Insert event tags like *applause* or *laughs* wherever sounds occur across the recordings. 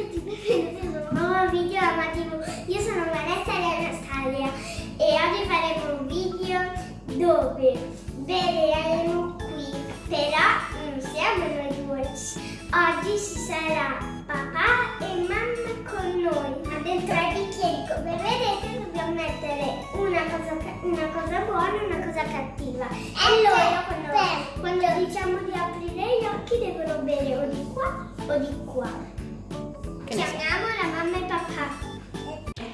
tutti, benvenuti su un nuovo video amativo. Io sono Vanessa e Anastasia e oggi faremo un video dove vedremo qui, però non siamo noi due. Oggi ci sarà papà e mamma con noi, ma dentro ai bicchieri come vedete dobbiamo mettere una cosa, una cosa buona e una cosa cattiva. E loro quando, quando diciamo di aprire gli occhi devono bere o di qua o di qua. Chiamiamo la mamma e papà.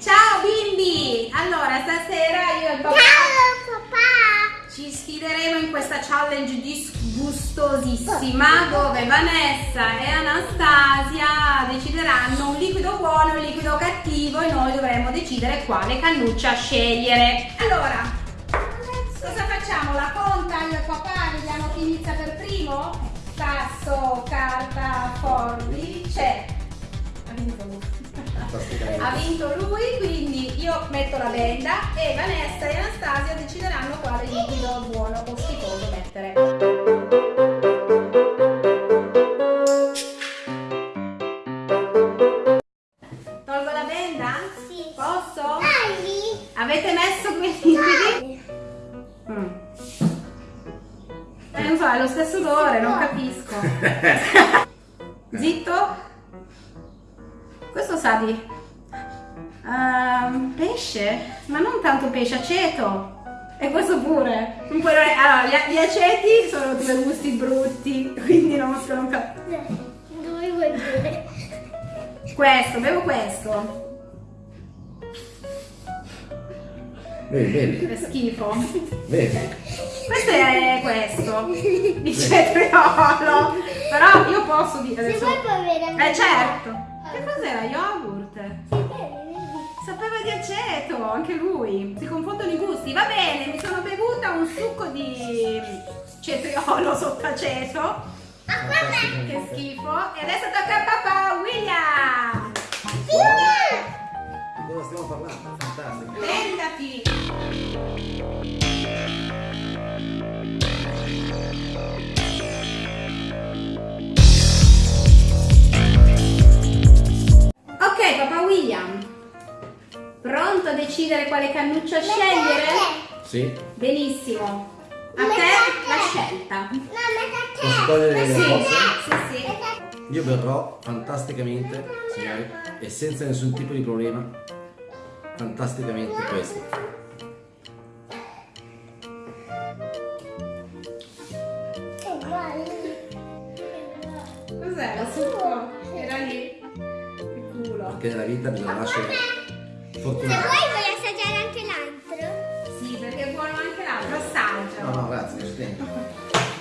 Ciao bimbi! Allora, stasera io e il papà Ciao papà! ci sfideremo in questa challenge disgustosissima dove Vanessa e Anastasia decideranno un liquido buono e un liquido cattivo e noi dovremo decidere quale cannuccia scegliere. Allora, cosa facciamo? La conta io e il papà, vediamo chi inizia per primo? Sasso, carta, forbice. Ha vinto lui. Ha vinto lui, quindi io metto la benda e Vanessa e Anastasia decideranno quale liquido buono o schifoso mettere. Tolgo la benda? Sì. Posso? Dai! Avete messo quei liquidi? Mm. Eh, non so, è lo stesso odore, non capisco. *laughs* Zitto? Questo sa di ehm, pesce, ma non tanto pesce, aceto. E questo pure. Allora, gli, gli aceti sono due gusti brutti, quindi non sono capire. Dove vuoi bere? Questo, bevo questo. Vedi, vedi, È schifo. vedi. Questo è questo, il cetriolo. Però io posso dire Se adesso. vuoi puoi bere anche Eh certo. Che cos'era? Yogurt? Aceto, anche lui. Si confondono i gusti. Va bene, mi sono bevuta un succo di cetriolo sotto aceto. Fantastico. Che schifo. E adesso tocca a papà William. Di cosa stiamo parlando? Fantastico. Prendati. Decidere quale cannuccia scegliere? Sì? Benissimo. A Metà te la scelta. No, metà te. Posso togliere le Sì, cose? sì, sì. Io berrò fantasticamente, signori, e senza nessun tipo di problema, fantasticamente questo. È uguale. Cos'è la succo? Era lì. Che culo. Perché nella vita bisogna Se fortunati. Grazie, che tempo.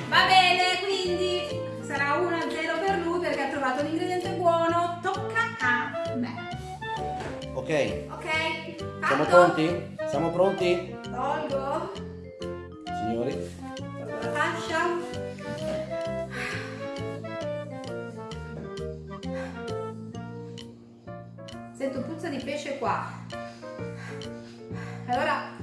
Va bene, quindi sarà 1-0 per lui perché ha trovato l'ingrediente buono. Tocca a me. Ok, Ok? Fatto? siamo pronti? Siamo pronti? Tolgo. Signori? Tolgo la fascia. Sento puzza di pesce qua. Allora...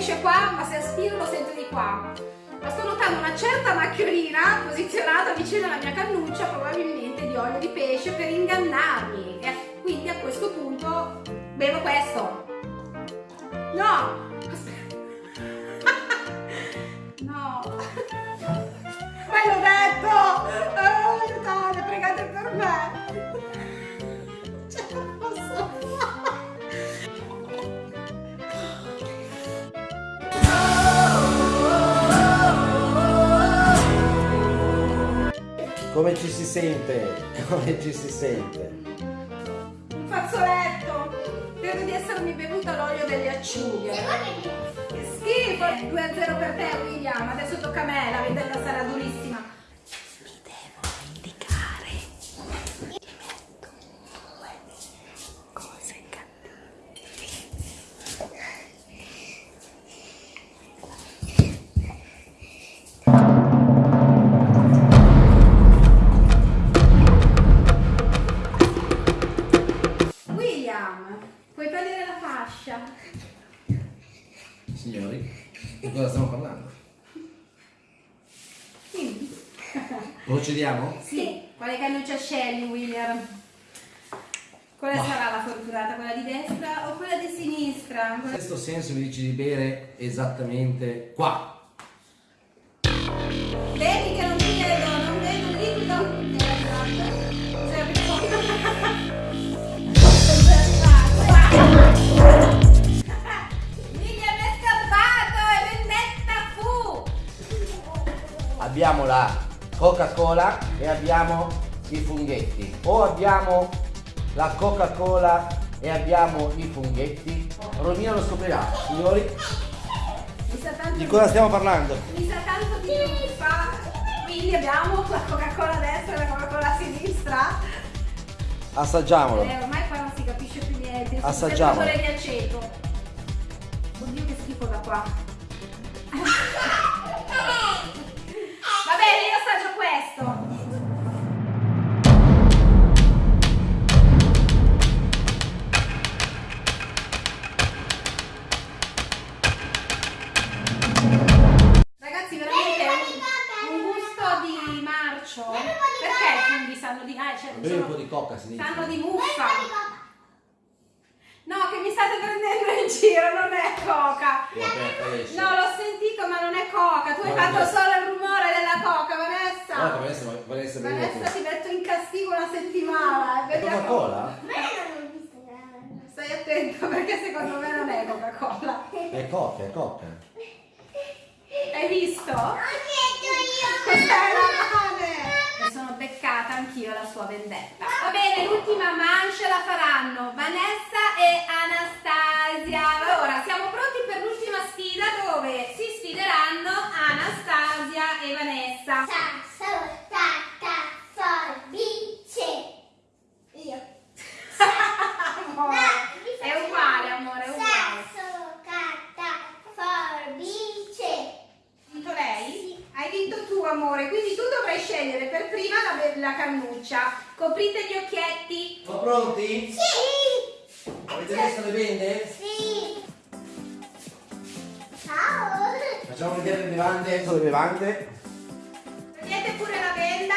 pesce qua, ma se aspiro lo sento di qua. Ma sto notando una certa macchiolina posizionata vicino alla mia cannuccia, probabilmente di olio di pesce, per ingannarmi. E quindi a questo punto bevo questo. No! Come ci si sente? *laughs* Come ci si sente? Un fazzoletto! Credo di essermi bevuta l'olio delle acciughe. Che schifo! 2-0 per te, William. Adesso tocca a me, Procediamo? Sì. Quale cannuccia scegli, William? Quale Ma- sarà la fortunata? Quella di destra o quella di sinistra? In questo senso mi dici di bere esattamente qua. Coca-Cola e abbiamo i funghetti. O abbiamo la Coca-Cola e abbiamo i funghetti. Romina lo scoprirà. Signori, Mi sa tanto di cosa stiamo parlando? Mi sa tanto di fa. Quindi abbiamo la Coca-Cola a destra e la Coca-Cola a sinistra. Assaggiamolo. Eh, ormai qua non si capisce più niente. Io Assaggiamo. Sempre di aceto. Oddio che schifo da qua. Un sono- po' di muffa. No, che mi state prendendo in giro, non è coca. È. No, l'ho sentito, ma non è coca. Tu hai Guarda, fatto Vanessa. solo il rumore della coca, Guarda, Vanessa. Vanessa, Vanessa, Vanessa tu. ti metto in castigo una settimana. È vediamo. Coca-Cola? Stai attento perché secondo me non è Coca-Cola. È coca, è coca. Hai visto? Ho detto io. Cos'è la male? Mi sono beccata anch'io la sua vendetta. Va bene, l'ultima mancia la faranno Vanessa e Anastasia. Allora, siamo pronti per l'ultima sfida dove si sfideranno Anastasia e Vanessa. Sasso, tacca, forbice. Io. Amore, è uguale, amore, è uguale. Sasso, carta, forbice. Vinto lei? Hai vinto tu, amore, quindi tu dovrai scegliere per prima la, cannuccia. Coprite gli occhietti. Sono pronti? Sì. Avete visto le bende? Sì. Ciao. Facciamo vedere le bevande. Sono le bevande. Vedete pure la benda?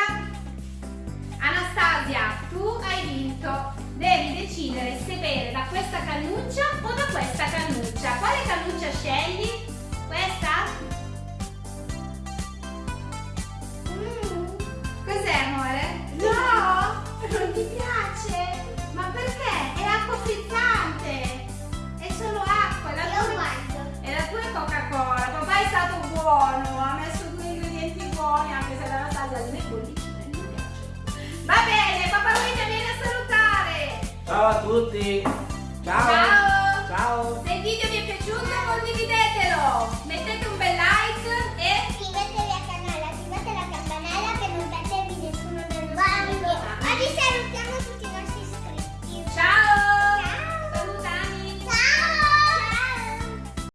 Anastasia, tu hai vinto. Devi decidere se bere da questa cannuccia o da questa Ciao a tutti. Ciao. Ciao! Ciao. Se il video vi è piaciuto